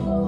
Oh.